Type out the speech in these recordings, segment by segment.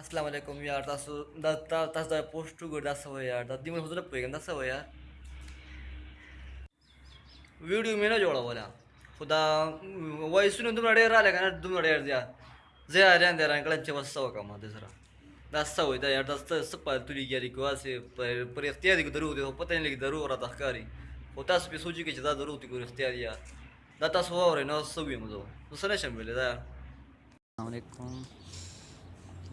अस्सलाम वालेकुम यार दस दस दा पोस्ट टू दस हो यार दादी मैं सोचना पेगा दस हो यार वीडियो में ना जोड़ा बोला खुदा वॉइस ने तुम्हाला डेर आल्या का ना तुम्हाला डेर द्या जे आल्या द्या रांकळांचे वस्ता का मग दुसरा दस्ता होता यार दस्ता सप्पा तुरी गेली किंवा असे परिस्थिती आधी जरूर होती पता नाही की जरूर आता कारी होता असं सोची की जरूर होती परिस्थिती आधी यार दाता स्वभाव रे ना सवी मजो दुसऱ्या शंभर यार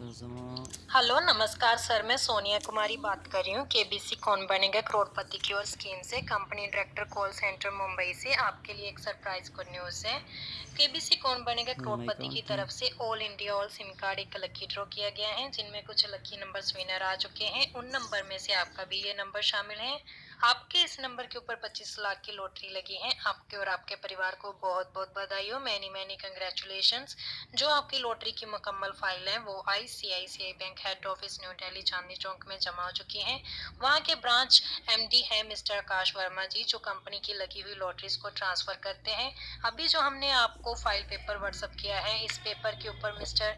हेलो नमस्कार सर। मैं सोनिया कुमारी बात कर रही हूँ। केबीसी कौन बनेगा करोड़पति की ओर स्कीम से? Company director call center Mumbai से। आपके लिए एक सरप्राइज़ गुड न्यूज़ है। केबीसी कौन बनेगा करोड़पति की तरफ़ से? All India all SIM card एक लकी ड्रॉ किया गया है जिनमें कुछ लकी नंबर्स विनर आ चुके हैं। उन नंबर में से आपका भी ये नंबर शामिल है। आपके इस नंबर के ऊपर 25 लाख की लॉटरी लगी है आपके और आपके परिवार को बहुत बहुत बधाई हो। मैनी मैनी कंग्रेचुलेशन जो आपकी लॉटरी की मुकम्मल फ़ाइल है, वो ICICI bank head office new Delhi Chandni Chowk में जमा हो चुकी है। वहाँ के ब्रांच एमडी है मिस्टर आकाश वर्मा जी, जो कंपनी की लगी हुई लॉटरीज को ट्रांसफ़र करते हैं। अभी जो हमने आपको फ़ाइल पेपर व्हाट्सअप किया है, इस पेपर के ऊपर मिस्टर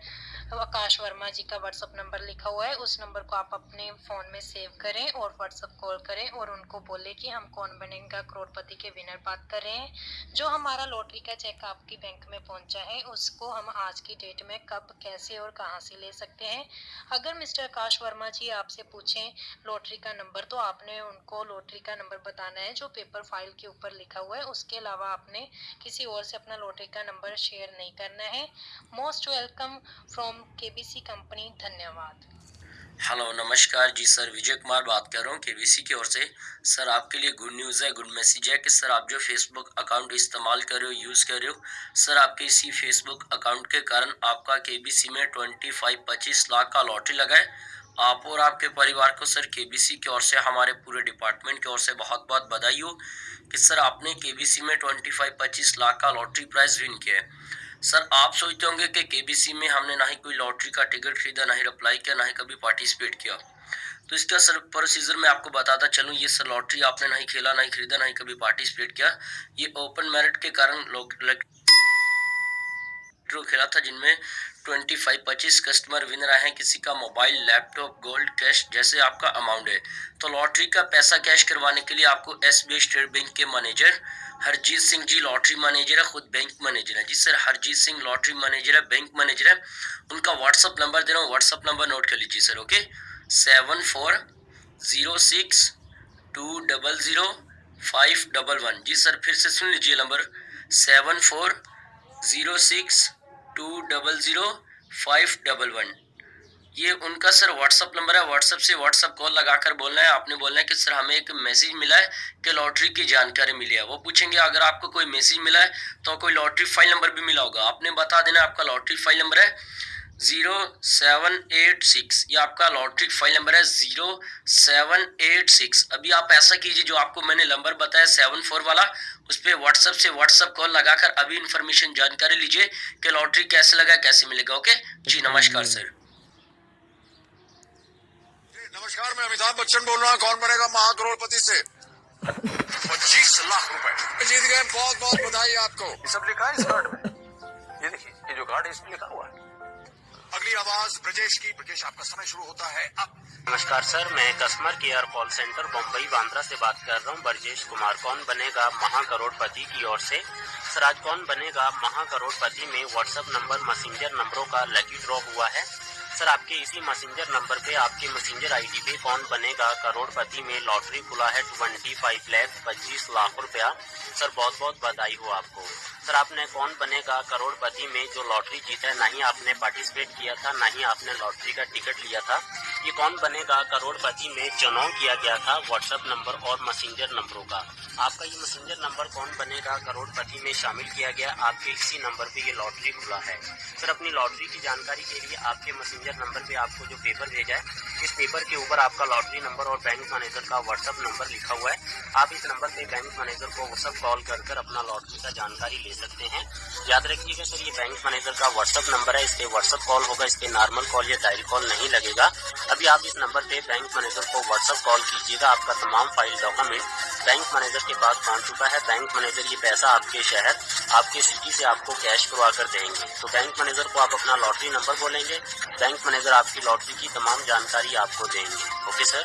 आकाश वर्मा जी का व्हाट्सअप नंबर लिखा हुआ है, उस नंबर को आप अपने फ़ोन में सेव करें और व्हाट्सअप कॉल करें और उनको बोले कि हम कौन बनेगा, करोड़पति के विनर बात कर रहे हैं। जो हमारा लॉटरी का चेक आपकी बैंक में पहुँचा है, उसको हम आज की डेट में कब, कैसे और कहाँ से ले सकते हैं? अगर मिस्टर आकाश वर्मा जी आपसे पूछें लॉटरी का नंबर तो आपने उनको लॉटरी का नंबर बताना है, जो पेपर फ़ाइल के ऊपर लिखा हुआ है, उसके अलावा आपने किसी और से अपना लॉटरी का नंबर शेयर नहीं करना है। Most welcome from KBC company, धन्यवाद। हेलो, नमस्कार। जी सर, विजय कुमार बात कर रहा हूँ केबीसी की ओर से। सर, आपके लिए गुड न्यूज़ है, गुड मैसेज है कि सर, आप जो फेसबुक अकाउंट इस्तेमाल कर रहे हो, यूज़ कर रहे हो, सर, आपके इसी फेसबुक अकाउंट के कारण आपका केबीसी में ट्वेंटी फाइव, पच्चीस लाख का लॉटरी लगा है। आप और आपके परिवार को सर, केबीसी की ओर से, हमारे पूरे डिपार्टमेंट की ओर से बहुत बहुत बधाई हो कि सर, आपने केबीसी में ट्वेंटी फाइव, पच्चीस लाख का लॉटरी प्राइज विन किया है। सर, आप सोचते होंगे कि केबीसी में हमने ना ही कोई लॉटरी का टिकट खरीदा, ना ही अप्लाई किया, ना ही कभी पार्टिसिपेट किया। तो इसका सर प्रोसीजर मैं आपको बताता चलूँ, ये सर लॉटरी आपने ना ही खेला नहीं खरीदा, ना ही कभी पार्टिसिपेट किया। ये ओपन मेरिट के कारण ड्रॉ खेला था, जिनमें ट्वेंटी फाइव पच्चीस कस्टमर विन रहे हैं, किसी का मोबाइल लैपटॉप गोल्ड कैश जैसे आपका अमाउंट है। तो लॉटरी का पैसा कैश करवाने के लिए आपको एसबीआई स्टेट बैंक के manager Harjeet Singh ji lottery manager है, खुद बैंक मैनेजर है। जी sir Harjeet Singh lottery manager है बैंक मैनेजर है। उनका व्हाट्सअप नंबर दे रहा हूँ व्हाट्सअप नंबर नोट कर लीजिए sir okay seven four zero six two double zero five double one जी सर फिर से सुन लीजिए number seven four zero six two double zero five double one ये उनका सर व्हाट्सअप नंबर है। व्हाट्सअप से व्हाट्सअप कॉल लगाकर बोलना है। आपने बोलना है कि सर हमें एक मैसेज मिला है कि लॉटरी की जानकारी मिली है। वो पूछेंगे, अगर आपको कोई मैसेज मिला है तो कोई लॉटरी फ़ाइल नंबर भी मिला होगा? आपने बता देना आपका लॉटरी फ़ाइल नंबर है। ज़ीरो सेवन एट सिक्स ये आपका लॉटरी फ़ाइल नंबर है ज़ीरो सेवन एट सिक्स। अभी आप ऐसा कीजिए जो आपको मैंने नंबर बताया सेवन फोर वाला उस पर व्हाट्सअप से व्हाट्सअप कॉल लगाकर अभी इन्फॉर्मेशन जानकारी लीजिए कि लॉटरी कैसे लगा कैसे मिलेगा ओके जी नमस्कार सर नमस्कार मैं अमिताभ बच्चन बोल रहा हूँ। कौन बनेगा महाकरोड़पति से? पच्चीस लाख रुपए। जीत गए बहुत बहुत बधाई आपको। ये सब लिखा है इस कार्ड में। ये देखिए ये जो कार्ड है इसमें लिखा हुआ है। अगली आवाज़ ब्रजेश की। ब्रजेश, आपका समय शुरू होता है। अब नमस्कार सर, मैं customer care call center, Bombay, Bandra से बात कर रहा हूँ। ब्रजेश कुमार, कौन बनेगा महाकरोड़पति की ओर से? सर आज कौन बनेगा महाकरोड़पति में व्हाट्सएप नंबर मैसेंजर नंबरों का लकी ड्रॉ हुआ है? सर, आपके इसी मैसेंजर नंबर पे आपके मैसेंजर आईडी पे कौन बनेगा? करोड़पति में लॉटरी खुला है ट्वेंटी फाइव लैख पच्चीस लाख रुपया। सर, बहुत बहुत बधाई हो आपको। सर, आपने कौन बनेगा? करोड़पति में जो लॉटरी जीता है, ना ही आपने पार्टिसिपेट किया था, ना ही आपने लॉटरी का टिकट लिया था। ये कौन बनेगा? करोड़पति में चुनाव किया गया था व्हाट्सएप नंबर और मैसेंजर नंबरों का। आपका ये मैसेंजर नंबर कौन बनेगा? करोड़पति में शामिल किया गया, आपके इसी नंबर पे ये लॉटरी खुला है। सर अपनी लॉटरी की जानकारी के लिए आपके मैसेंजर नंबर पे आपको जो पेपर भेजा है, इस पेपर के ऊपर आपका लॉटरी नंबर और बैंक मैनेजर का व्हाट्सएप नंबर लिखा हुआ है। आप इस नंबर पे बैंक मैनेजर को व्हाट्सएप कॉल कर कर अपना लॉटरी का जानकारी ले सकते हैं। याद रखिएगा सर, ये बैंक मैनेजर का व्हाट्सएप नंबर है इस पे व्हाट्सएप कॉल होगा इस पे नॉर्मल कॉल या डायल कॉल नहीं लगेगा। अभी आप इस नंबर पे बैंक मैनेजर को व्हाट्सअप कॉल कीजिएगा। आपका तमाम फ़ाइल डॉक्यूमेंट बैंक मैनेजर के पास पहुँच चुका है। बैंक मैनेजर ये पैसा आपके शहर, आपके सिटी से आपको कैश करवा कर देंगे। तो बैंक मैनेजर को आप अपना लॉटरी नंबर बोलेंगे। बैंक मैनेजर आपकी लॉटरी की तमाम जानकारी आपको देंगे। Okay sir